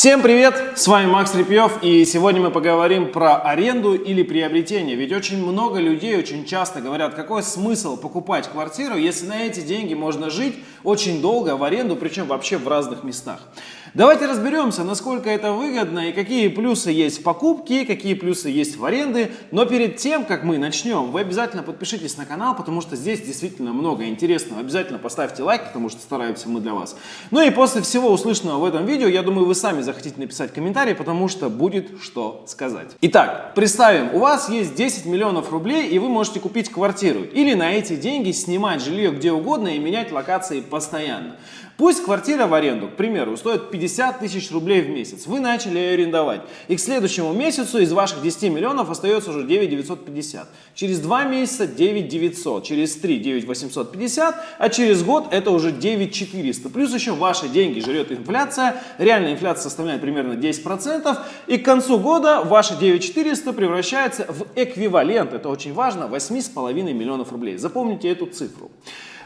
Всем привет! С вами Макс Репьев и сегодня мы поговорим про аренду или приобретение. Ведь очень много людей очень часто говорят, какой смысл покупать квартиру, если на эти деньги можно жить очень долго в аренду, причем вообще в разных местах. Давайте разберемся, насколько это выгодно и какие плюсы есть в покупке, какие плюсы есть в аренде. Но перед тем, как мы начнем, вы обязательно подпишитесь на канал, потому что здесь действительно много интересного. Обязательно поставьте лайк, потому что стараемся мы для вас. Ну и после всего услышанного в этом видео, я думаю, вы сами захотите написать комментарий, потому что будет что сказать. Итак, представим, у вас есть 10 миллионов рублей, и вы можете купить квартиру. Или на эти деньги снимать жилье где угодно и менять локации постоянно. Пусть квартира в аренду, к примеру, стоит 50 тысяч рублей в месяц. Вы начали ее арендовать. И к следующему месяцу из ваших 10 миллионов остается уже 9 950. Через 2 месяца 9 900. Через 3 9 850. А через год это уже 9 400. Плюс еще ваши деньги жрет инфляция. Реальная инфляция составляет примерно 10%. И к концу года ваши 9 400 превращается в эквивалент, это очень важно, 8,5 миллионов рублей. Запомните эту цифру.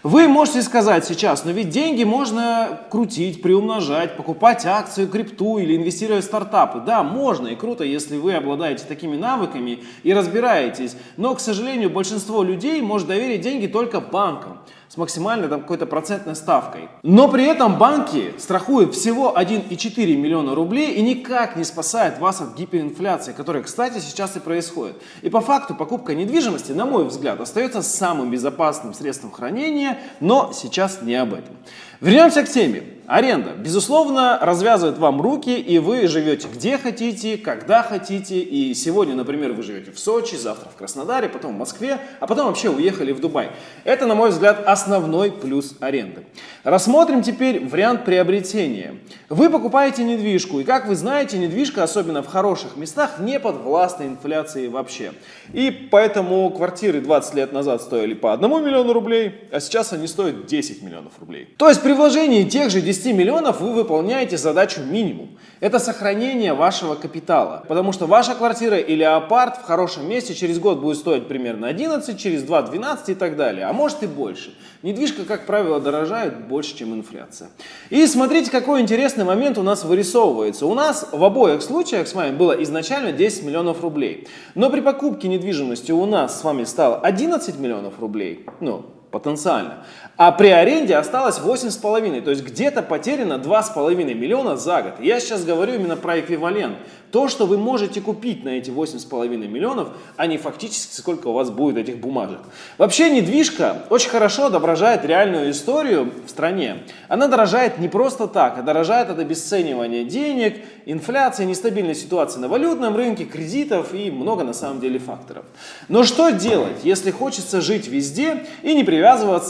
Вы можете сказать сейчас, но ведь деньги можно крутить, приумножать, покупать акцию, крипту или инвестировать в стартапы. Да, можно и круто, если вы обладаете такими навыками и разбираетесь. Но, к сожалению, большинство людей может доверить деньги только банкам с максимальной там какой-то процентной ставкой. Но при этом банки страхуют всего 1,4 миллиона рублей и никак не спасают вас от гиперинфляции, которая, кстати, сейчас и происходит. И по факту покупка недвижимости, на мой взгляд, остается самым безопасным средством хранения, но сейчас не об этом. Вернемся к теме. Аренда, безусловно, развязывает вам руки, и вы живете где хотите, когда хотите. И сегодня, например, вы живете в Сочи, завтра в Краснодаре, потом в Москве, а потом вообще уехали в Дубай. Это, на мой взгляд, основной плюс аренды. Рассмотрим теперь вариант приобретения. Вы покупаете недвижку, и, как вы знаете, недвижка, особенно в хороших местах, не подвластна инфляции вообще. И поэтому квартиры 20 лет назад стоили по 1 миллиону рублей, а сейчас они стоят 10 миллионов рублей. То есть при вложении тех же 10 10 миллионов вы выполняете задачу минимум. Это сохранение вашего капитала. Потому что ваша квартира или апарт в хорошем месте через год будет стоить примерно 11, через 2 12 и так далее. А может и больше. Недвижка, как правило, дорожает больше, чем инфляция. И смотрите, какой интересный момент у нас вырисовывается. У нас в обоих случаях с вами было изначально 10 миллионов рублей. Но при покупке недвижимости у нас с вами стало 11 миллионов рублей. Ну, потенциально. А при аренде осталось 8,5, то есть где-то потеряно 2,5 миллиона за год. Я сейчас говорю именно про эквивалент. То, что вы можете купить на эти 8,5 миллионов, а не фактически сколько у вас будет этих бумажек. Вообще недвижка очень хорошо отображает реальную историю в стране. Она дорожает не просто так, а дорожает от обесценивания денег, инфляции, нестабильной ситуации на валютном рынке, кредитов и много на самом деле факторов. Но что делать, если хочется жить везде и не привязываться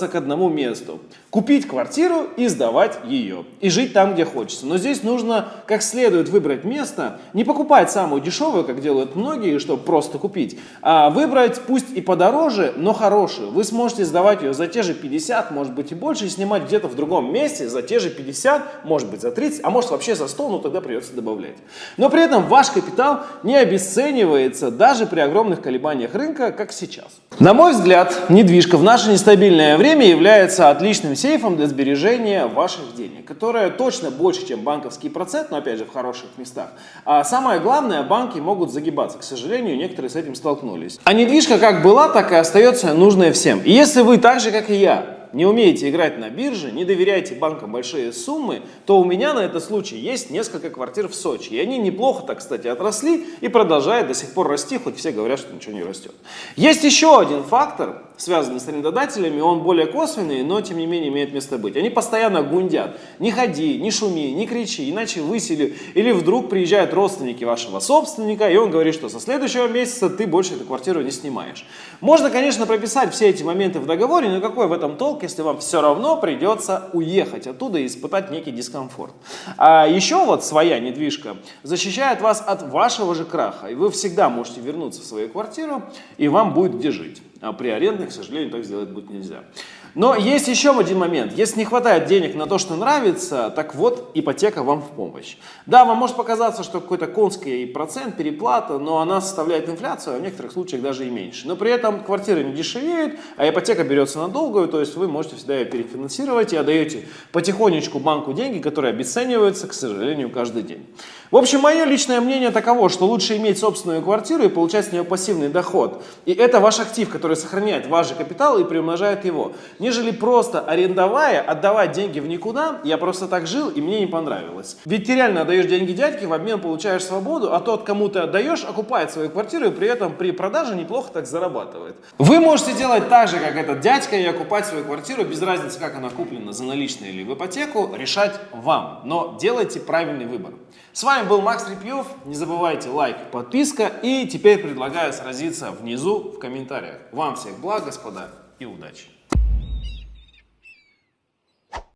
к одному месту? Купить квартиру и сдавать ее. И жить там, где хочется. Но здесь нужно как следует выбрать место, не покупать самую дешевую, как делают многие, чтобы просто купить, а выбрать пусть и подороже, но хорошую. Вы сможете сдавать ее за те же 50, может быть и больше, и снимать где-то в другом месте за те же 50, может быть за 30, а может вообще за 100, но тогда придется добавлять. Но при этом ваш капитал не обесценивается даже при огромных колебаниях рынка, как сейчас. На мой взгляд, недвижка в наше нестабильное время является отличным сейфом для сбережения ваших денег, которое точно больше, чем банковский процент, но опять же в хороших местах. А самое главное, банки могут загибаться. К сожалению, некоторые с этим столкнулись. А недвижка как была, так и остается нужная всем. И если вы так же, как и я, не умеете играть на бирже, не доверяете банкам большие суммы, то у меня на этот случай есть несколько квартир в Сочи. И они неплохо, так кстати, отросли и продолжают до сих пор расти, хоть все говорят, что ничего не растет. Есть еще один фактор, связанный с арендодателями, он более косвенный, но тем не менее имеет место быть. Они постоянно гундят. Не ходи, не шуми, не кричи, иначе высели. Или вдруг приезжают родственники вашего собственника, и он говорит, что со следующего месяца ты больше эту квартиру не снимаешь. Можно, конечно, прописать все эти моменты в договоре, но какой в этом толк, если вам все равно придется уехать оттуда и испытать некий дискомфорт. А еще вот своя недвижка защищает вас от вашего же краха, и вы всегда можете вернуться в свою квартиру, и вам будет где жить. А при арендных, к сожалению, так сделать будет нельзя. Но есть еще один момент. Если не хватает денег на то, что нравится, так вот, ипотека вам в помощь. Да, вам может показаться, что какой-то конский процент, переплата, но она составляет инфляцию, а в некоторых случаях даже и меньше. Но при этом квартиры не дешевеют, а ипотека берется на долгую, то есть вы можете всегда ее перефинансировать и отдаете потихонечку банку деньги, которые обесцениваются, к сожалению, каждый день. В общем, мое личное мнение таково, что лучше иметь собственную квартиру и получать с нее пассивный доход. И это ваш актив, который сохраняет ваш же капитал и приумножает его. Нежели просто арендовая, отдавать деньги в никуда, я просто так жил и мне не понравилось. Ведь ты реально отдаешь деньги дядьке, в обмен получаешь свободу, а тот, кому ты отдаешь, окупает свою квартиру и при этом при продаже неплохо так зарабатывает. Вы можете делать так же, как этот дядька, и окупать свою квартиру, без разницы, как она куплена, за наличные или в ипотеку, решать вам. Но делайте правильный выбор. С вами был Макс Репьев. Не забывайте лайк, подписка. И теперь предлагаю сразиться внизу в комментариях. Вам всех благ, господа, и удачи!